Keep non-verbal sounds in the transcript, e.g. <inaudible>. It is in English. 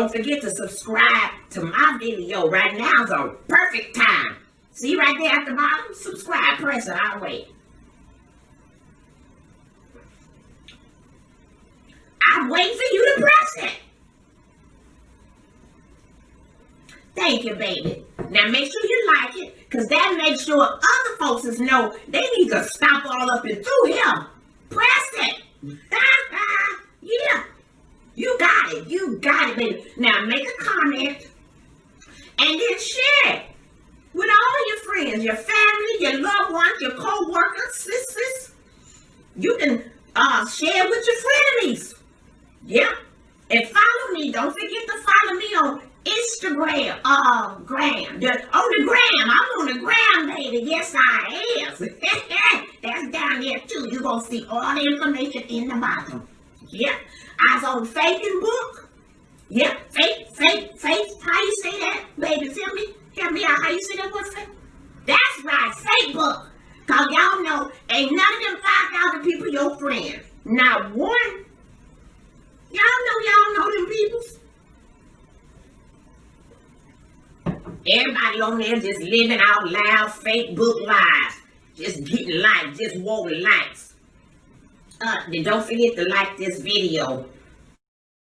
Don't forget to subscribe to my video. Right now It's a perfect time. See right there at the bottom? Subscribe, press it. I'll wait. I'm for you to press it. Thank you, baby. Now make sure you like it, because that makes sure other folks know they need to stop all up and through here. Press it. Yeah. You got it. You got it, baby. Now make a comment and then share it with all your friends, your family, your loved ones, your co-workers, sisters. You can uh, share with your frenemies. Yeah. And follow me. Don't forget to follow me on Instagram. Uh, gram. The, on the gram. I'm on the gram, baby. Yes, I am. <laughs> That's down there, too. You're going to see all the information in the bottom. Yeah. I was on Facebook. Yeah. Faith, faith, faith. How you say that, baby? Tell me. Tell me how you say that word, faith? That's right. Facebook. Because y'all know ain't none of them 5,000 people your friends. Not one Y'all know y'all know them peoples. Everybody on there just living out loud Facebook lives. Just getting likes, just wanting likes. Uh, then don't forget to like this video